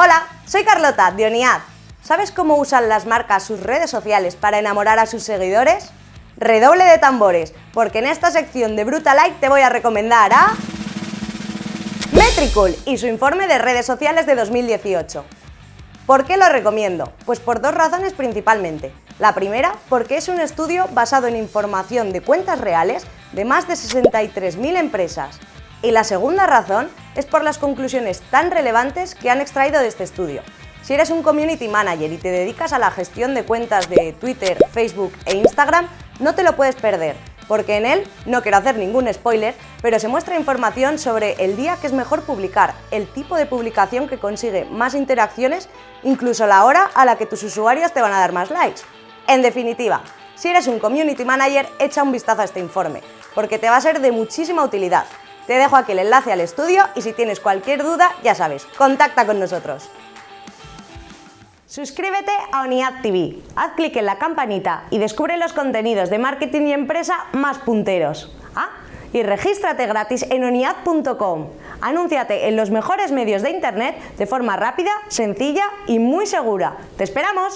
Hola, soy Carlota, de ONIAD. ¿Sabes cómo usan las marcas sus redes sociales para enamorar a sus seguidores? Redoble de tambores, porque en esta sección de Brutalike te voy a recomendar a... Metricool y su informe de redes sociales de 2018. ¿Por qué lo recomiendo? Pues por dos razones principalmente. La primera, porque es un estudio basado en información de cuentas reales de más de 63.000 empresas. Y la segunda razón es por las conclusiones tan relevantes que han extraído de este estudio. Si eres un community manager y te dedicas a la gestión de cuentas de Twitter, Facebook e Instagram, no te lo puedes perder, porque en él, no quiero hacer ningún spoiler, pero se muestra información sobre el día que es mejor publicar, el tipo de publicación que consigue más interacciones, incluso la hora a la que tus usuarios te van a dar más likes. En definitiva, si eres un community manager, echa un vistazo a este informe, porque te va a ser de muchísima utilidad. Te dejo aquí el enlace al estudio y si tienes cualquier duda, ya sabes, contacta con nosotros. Suscríbete a ONIAD TV, haz clic en la campanita y descubre los contenidos de marketing y empresa más punteros. Ah, y regístrate gratis en oniad.com. Anúnciate en los mejores medios de internet de forma rápida, sencilla y muy segura. ¡Te esperamos!